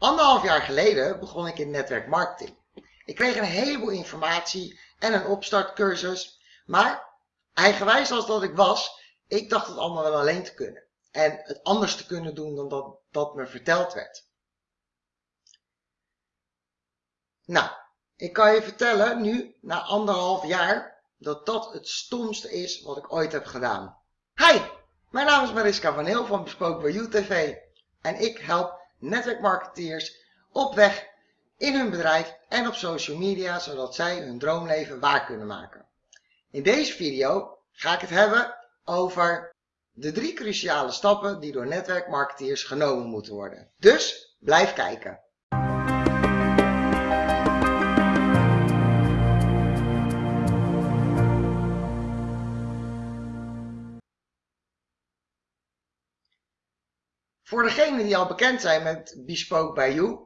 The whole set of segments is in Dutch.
Anderhalf jaar geleden begon ik in netwerkmarketing. Ik kreeg een heleboel informatie en een opstartcursus, maar eigenwijs als dat ik was, ik dacht het allemaal wel alleen te kunnen. En het anders te kunnen doen dan dat, dat me verteld werd. Nou, ik kan je vertellen nu, na anderhalf jaar, dat dat het stomste is wat ik ooit heb gedaan. Hi, mijn naam is Mariska van Heel van Bespoken bij UTV en ik help netwerkmarketeers op weg in hun bedrijf en op social media, zodat zij hun droomleven waar kunnen maken. In deze video ga ik het hebben over de drie cruciale stappen die door netwerkmarketeers genomen moeten worden. Dus blijf kijken. Voor degenen die al bekend zijn met Bespoke by You,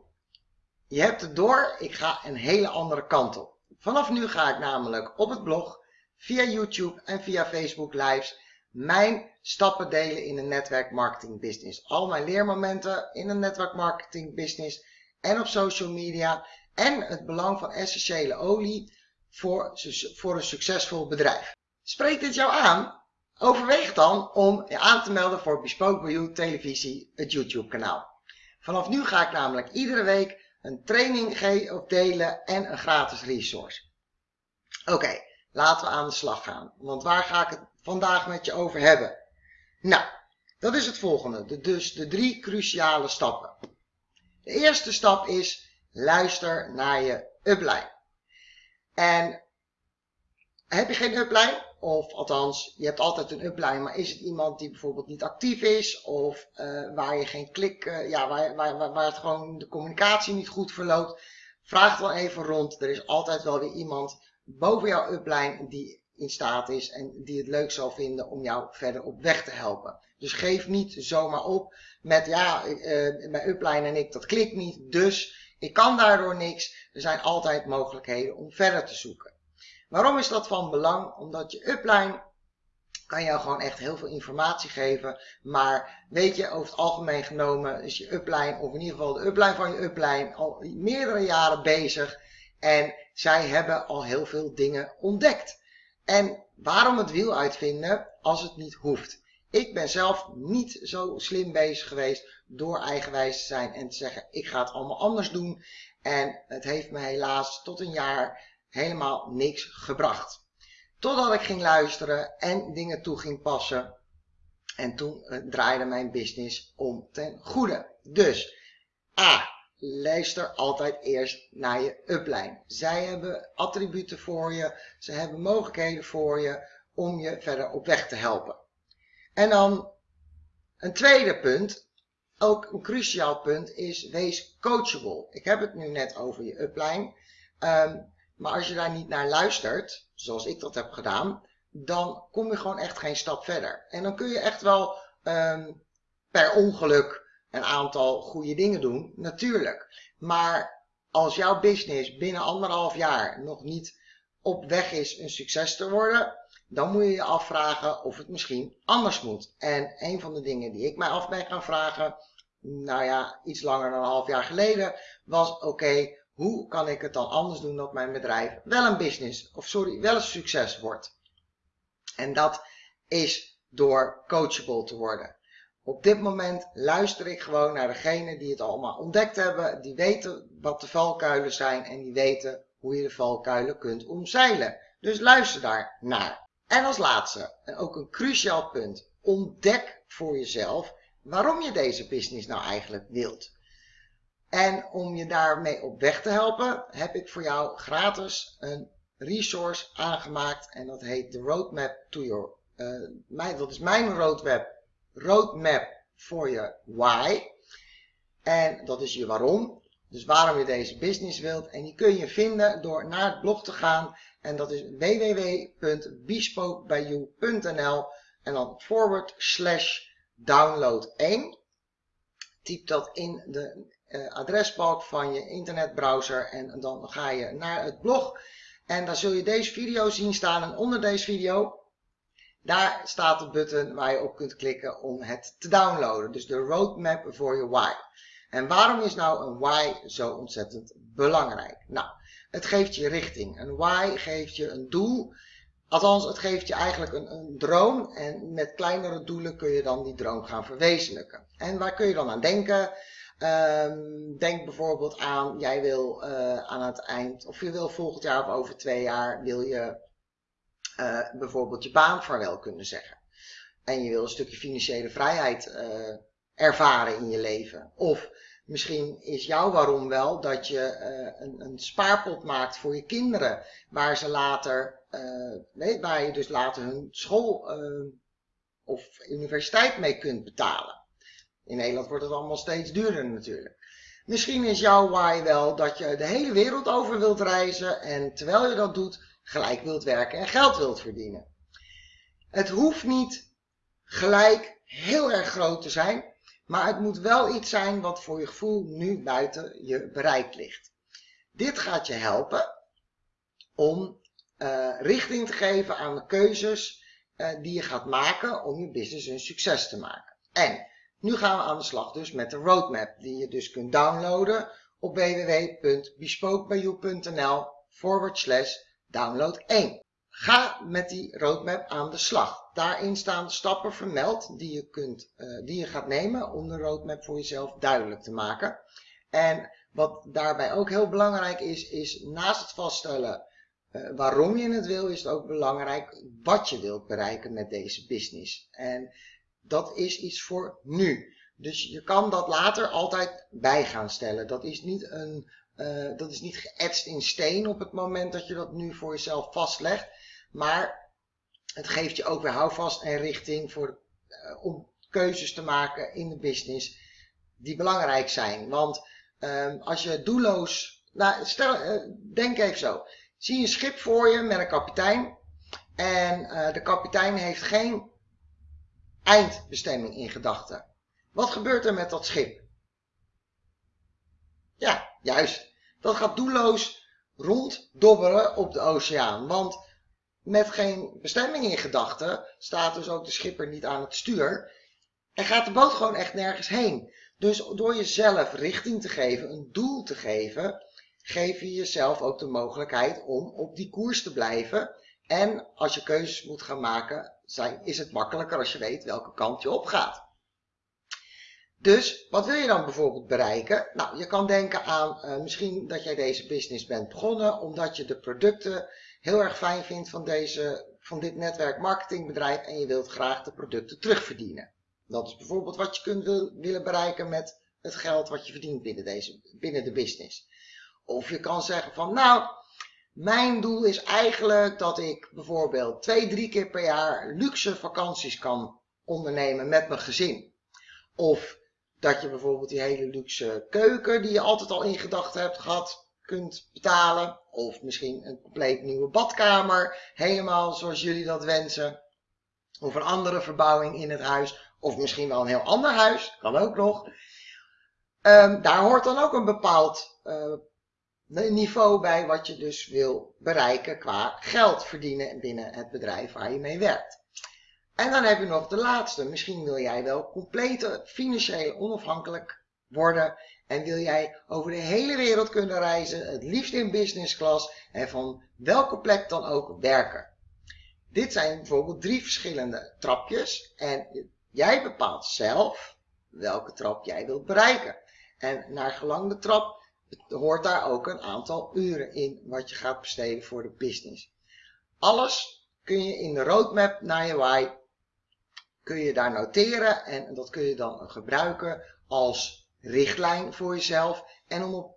je hebt het door, ik ga een hele andere kant op. Vanaf nu ga ik namelijk op het blog, via YouTube en via Facebook Lives mijn stappen delen in een netwerkmarketing business. Al mijn leermomenten in een netwerkmarketing business en op social media en het belang van essentiële olie voor, voor een succesvol bedrijf. Spreekt dit jou aan? Overweeg dan om je aan te melden voor Bespoke You televisie, het YouTube kanaal. Vanaf nu ga ik namelijk iedere week een training geven delen en een gratis resource. Oké, laten we aan de slag gaan. Want waar ga ik het vandaag met je over hebben? Nou, dat is het volgende. De, dus de drie cruciale stappen. De eerste stap is luister naar je upline. En heb je geen upline? Of althans, je hebt altijd een upline, maar is het iemand die bijvoorbeeld niet actief is? Of uh, waar je geen klik, uh, ja, waar, waar, waar, waar het gewoon de communicatie niet goed verloopt? Vraag dan even rond. Er is altijd wel weer iemand boven jouw upline die in staat is en die het leuk zal vinden om jou verder op weg te helpen. Dus geef niet zomaar op met ja, uh, mijn upline en ik, dat klikt niet, dus ik kan daardoor niks. Er zijn altijd mogelijkheden om verder te zoeken. Waarom is dat van belang? Omdat je upline kan jou gewoon echt heel veel informatie geven. Maar weet je, over het algemeen genomen is je upline, of in ieder geval de upline van je upline, al meerdere jaren bezig. En zij hebben al heel veel dingen ontdekt. En waarom het wiel uitvinden als het niet hoeft? Ik ben zelf niet zo slim bezig geweest door eigenwijs te zijn en te zeggen ik ga het allemaal anders doen. En het heeft me helaas tot een jaar helemaal niks gebracht. Totdat ik ging luisteren en dingen toe ging passen. En toen uh, draaide mijn business om ten goede. Dus A. Luister altijd eerst naar je upline. Zij hebben attributen voor je. Ze hebben mogelijkheden voor je om je verder op weg te helpen. En dan een tweede punt, ook een cruciaal punt, is wees coachable. Ik heb het nu net over je upline. Um, maar als je daar niet naar luistert, zoals ik dat heb gedaan, dan kom je gewoon echt geen stap verder. En dan kun je echt wel um, per ongeluk een aantal goede dingen doen, natuurlijk. Maar als jouw business binnen anderhalf jaar nog niet op weg is een succes te worden, dan moet je je afvragen of het misschien anders moet. En een van de dingen die ik mij af ben gaan vragen, nou ja, iets langer dan een half jaar geleden, was oké, hoe kan ik het dan anders doen dat mijn bedrijf wel een business, of sorry, wel een succes wordt? En dat is door coachable te worden. Op dit moment luister ik gewoon naar degenen die het allemaal ontdekt hebben, die weten wat de valkuilen zijn en die weten hoe je de valkuilen kunt omzeilen. Dus luister daar naar. En als laatste, en ook een cruciaal punt, ontdek voor jezelf waarom je deze business nou eigenlijk wilt. En om je daarmee op weg te helpen, heb ik voor jou gratis een resource aangemaakt. En dat heet de Roadmap to Your... Uh, mijn, dat is mijn roadmap, roadmap voor je why. En dat is je waarom. Dus waarom je deze business wilt. En die kun je vinden door naar het blog te gaan. En dat is www.bespokebyu.nl en dan forward slash download 1. Typ dat in de adresbalk van je internetbrowser en dan ga je naar het blog en daar zul je deze video zien staan en onder deze video daar staat de button waar je op kunt klikken om het te downloaden. Dus de roadmap voor je why. En waarom is nou een why zo ontzettend belangrijk? Nou, het geeft je richting. Een why geeft je een doel. Althans, het geeft je eigenlijk een, een droom. En met kleinere doelen kun je dan die droom gaan verwezenlijken. En waar kun je dan aan denken? Um, denk bijvoorbeeld aan, jij wil uh, aan het eind, of je wil volgend jaar of over twee jaar, wil je uh, bijvoorbeeld je baan vaarwel kunnen zeggen. En je wil een stukje financiële vrijheid uh, ervaren in je leven. Of misschien is jouw waarom wel dat je een, een, spaarpot maakt voor je kinderen, waar ze later, nee, waar je dus later hun school of universiteit mee kunt betalen. In Nederland wordt het allemaal steeds duurder natuurlijk. Misschien is jouw why wel dat je de hele wereld over wilt reizen en terwijl je dat doet, gelijk wilt werken en geld wilt verdienen. Het hoeft niet gelijk heel erg groot te zijn, maar het moet wel iets zijn wat voor je gevoel nu buiten je bereik ligt. Dit gaat je helpen om uh, richting te geven aan de keuzes uh, die je gaat maken om je business een succes te maken. En nu gaan we aan de slag dus met de roadmap die je dus kunt downloaden op www.bespokebijou.nl forward slash download 1. Ga met die roadmap aan de slag. Daarin staan stappen vermeld die je, kunt, uh, die je gaat nemen om de roadmap voor jezelf duidelijk te maken. En wat daarbij ook heel belangrijk is, is naast het vaststellen uh, waarom je het wil, is het ook belangrijk wat je wilt bereiken met deze business. En dat is iets voor nu. Dus je kan dat later altijd bij gaan stellen. Dat is niet, een, uh, dat is niet geëtst in steen op het moment dat je dat nu voor jezelf vastlegt. Maar het geeft je ook weer houvast en richting voor, uh, om keuzes te maken in de business die belangrijk zijn. Want uh, als je doelloos... Nou, stel, uh, denk even zo. Zie een schip voor je met een kapitein. En de kapitein heeft geen eindbestemming in gedachten. Wat gebeurt er met dat schip? Ja, juist. Dat gaat doelloos ronddobberen op de oceaan. Want met geen bestemming in gedachten staat dus ook de schipper niet aan het stuur. En gaat de boot gewoon echt nergens heen. Dus door jezelf richting te geven, een doel te geven, geef je jezelf ook de mogelijkheid om op die koers te blijven. En als je keuzes moet gaan maken, is het makkelijker als je weet welke kant je op gaat. Dus wat wil je dan bijvoorbeeld bereiken? Nou, je kan denken aan uh, misschien dat jij deze business bent begonnen omdat je de producten heel erg fijn vindt van, deze, van dit netwerk marketingbedrijf en je wilt graag de producten terugverdienen. Dat is bijvoorbeeld wat je kunt wil, willen bereiken met het geld wat je verdient binnen, deze, binnen de business. Of je kan zeggen van nou, mijn doel is eigenlijk dat ik bijvoorbeeld twee, drie keer per jaar luxe vakanties kan ondernemen met mijn gezin. Of dat je bijvoorbeeld die hele luxe keuken die je altijd al in gedachten hebt gehad, kunt betalen. Of misschien een compleet nieuwe badkamer, helemaal zoals jullie dat wensen. Of een andere verbouwing in het huis. Of misschien wel een heel ander huis, kan ook nog. Um, daar hoort dan ook een bepaald uh, niveau bij wat je dus wil bereiken qua geld verdienen binnen het bedrijf waar je mee werkt. En dan heb je nog de laatste. Misschien wil jij wel compleet financieel onafhankelijk worden en wil jij over de hele wereld kunnen reizen, het liefst in business class en van welke plek dan ook werken. Dit zijn bijvoorbeeld drie verschillende trapjes en jij bepaalt zelf welke trap jij wilt bereiken. En naar gelang de trap hoort daar ook een aantal uren in wat je gaat besteden voor de business. Alles kun je in de roadmap naar je why kun je daar noteren en dat kun je dan gebruiken als richtlijn voor jezelf en om op,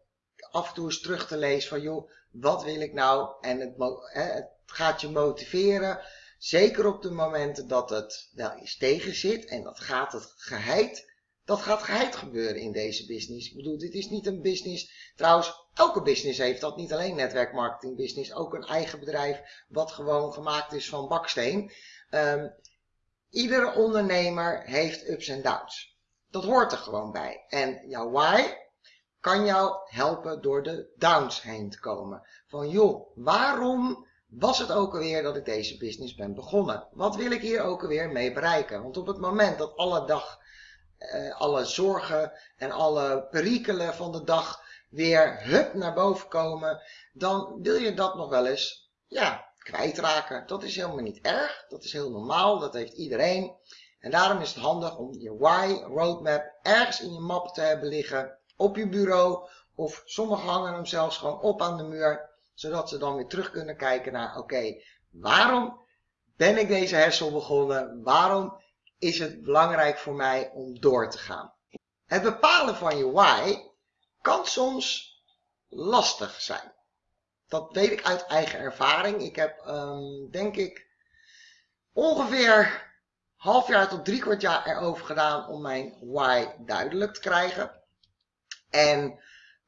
af en toe eens terug te lezen van joh, wat wil ik nou en het, het gaat je motiveren zeker op de momenten dat het wel eens tegen zit en dat gaat het geheid dat gaat geheid gebeuren in deze business. Ik bedoel, dit is niet een business. Trouwens, elke business heeft dat. Niet alleen netwerkmarketing business. Ook een eigen bedrijf wat gewoon gemaakt is van baksteen. Um, iedere ondernemer heeft ups en downs. Dat hoort er gewoon bij. En jouw why kan jou helpen door de downs heen te komen. Van joh, waarom was het ook alweer dat ik deze business ben begonnen? Wat wil ik hier ook alweer mee bereiken? Want op het moment dat alle dag alle zorgen en alle perikelen van de dag weer hup naar boven komen, dan wil je dat nog wel eens ja, kwijtraken. Dat is helemaal niet erg, dat is heel normaal, dat heeft iedereen. En daarom is het handig om je why roadmap ergens in je map te hebben liggen, op je bureau, of sommigen hangen hem zelfs gewoon op aan de muur, zodat ze dan weer terug kunnen kijken naar, oké, waarom ben ik deze hersel begonnen? Waarom is het belangrijk voor mij om door te gaan? Het bepalen van je why kan soms lastig zijn. Dat weet ik uit eigen ervaring. Ik heb, um, denk ik, ongeveer half jaar tot drie kwart jaar erover gedaan om mijn why duidelijk te krijgen. En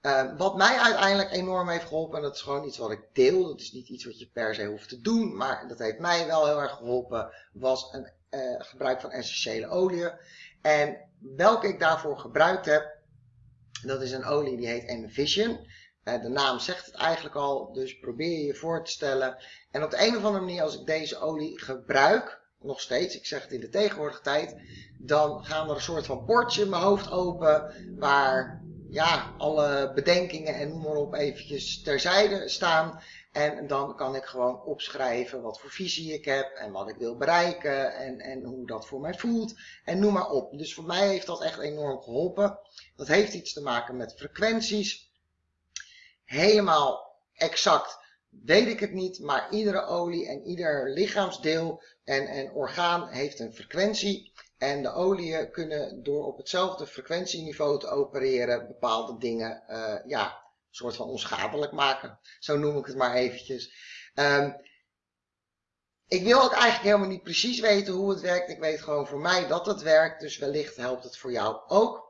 uh, wat mij uiteindelijk enorm heeft geholpen, en dat is gewoon iets wat ik deel, dat is niet iets wat je per se hoeft te doen, maar dat heeft mij wel heel erg geholpen, was een uh, gebruik van essentiële oliën. En welke ik daarvoor gebruikt heb, dat is een olie die heet Envision. Uh, de naam zegt het eigenlijk al, dus probeer je je voor te stellen. En op de een of andere manier, als ik deze olie gebruik, nog steeds, ik zeg het in de tegenwoordige tijd, dan gaan er een soort van bordje in mijn hoofd open, waar ja, alle bedenkingen en noem maar op eventjes terzijde staan. En dan kan ik gewoon opschrijven wat voor visie ik heb en wat ik wil bereiken en, en hoe dat voor mij voelt en noem maar op. Dus voor mij heeft dat echt enorm geholpen. Dat heeft iets te maken met frequenties. Helemaal exact weet ik het niet, maar iedere olie en ieder lichaamsdeel en, en orgaan heeft een frequentie. En de oliën kunnen door op hetzelfde frequentieniveau te opereren bepaalde dingen uh, ja, soort van onschadelijk maken. Zo noem ik het maar eventjes. Um, ik wil ook eigenlijk helemaal niet precies weten hoe het werkt. Ik weet gewoon voor mij dat het werkt. Dus wellicht helpt het voor jou ook.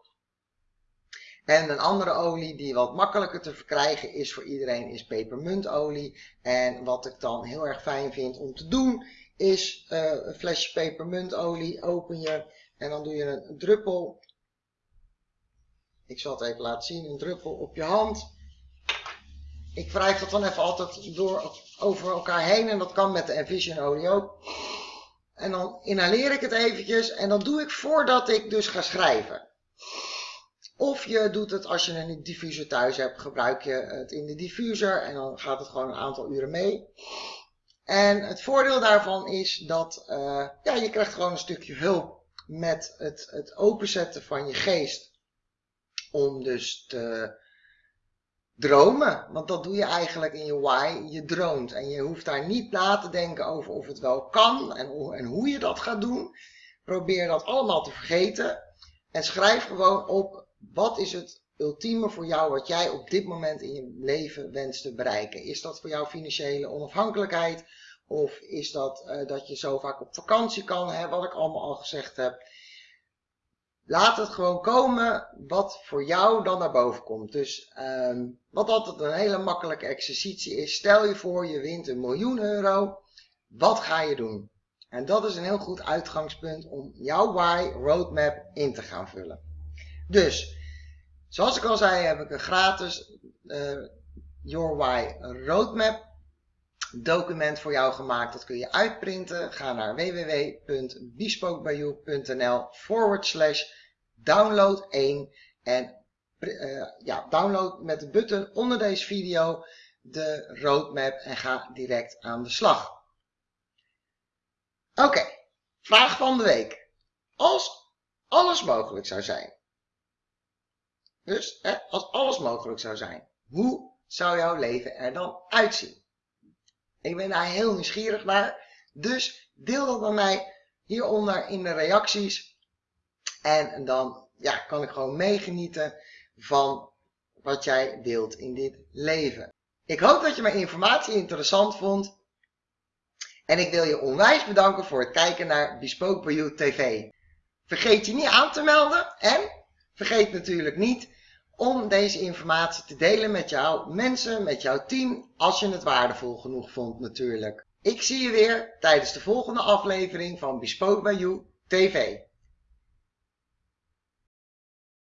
En een andere olie die wat makkelijker te verkrijgen is voor iedereen is pepermuntolie. En wat ik dan heel erg fijn vind om te doen is uh, een flesje pepermuntolie open je en dan doe je een, druppel. Ik zal het even laten zien, een druppel op je hand. Ik wrijf dat dan even altijd door, over elkaar heen en dat kan met de Envision olie ook. En dan inhaleer ik het eventjes en dat doe ik voordat ik dus ga schrijven. Of je doet het als je een diffuser thuis hebt, gebruik je het in de diffuser en dan gaat het gewoon een aantal uren mee. En het voordeel daarvan is dat uh, ja, je krijgt gewoon een stukje hulp met het, het openzetten van je geest. Om dus te dromen. Want dat doe je eigenlijk in je why. Je droomt. En je hoeft daar niet na te denken over of het wel kan en, en hoe je dat gaat doen. Probeer dat allemaal te vergeten. En schrijf gewoon op wat is het ultieme voor jou wat jij op dit moment in je leven wenst te bereiken? Is dat voor jou financiële onafhankelijkheid? Of is dat uh, dat je zo vaak op vakantie kan, hè, wat ik allemaal al gezegd heb? Laat het gewoon komen wat voor jou dan naar boven komt. Dus um, wat altijd een hele makkelijke exercitie is. Stel je voor je wint een miljoen euro. Wat ga je doen? En dat is een heel goed uitgangspunt om jouw why roadmap in te gaan vullen. Dus, zoals ik al zei, heb ik een gratis uh, Your Why Roadmap document voor jou gemaakt. Dat kun je uitprinten. Ga naar www.bespokebyyou.nl forward slash download 1 en uh, ja, download met de button onder deze video de roadmap en ga direct aan de slag. Oké, vraag van de week. Als alles mogelijk zou zijn, dus als alles mogelijk zou zijn, hoe zou jouw leven er dan uitzien? Ik ben daar heel nieuwsgierig naar. Dus deel dat met mij hieronder in de reacties. En dan ja, kan ik gewoon meegenieten van wat jij wilt in dit leven. Ik hoop dat je mijn informatie interessant vond. En ik wil je onwijs bedanken voor het kijken naar Bespoke by You TV. Vergeet je niet aan te melden en vergeet natuurlijk niet om deze informatie te delen met jouw mensen, met jouw team, als je het waardevol genoeg vond natuurlijk. Ik zie je weer tijdens de volgende aflevering van Bespoke by You TV.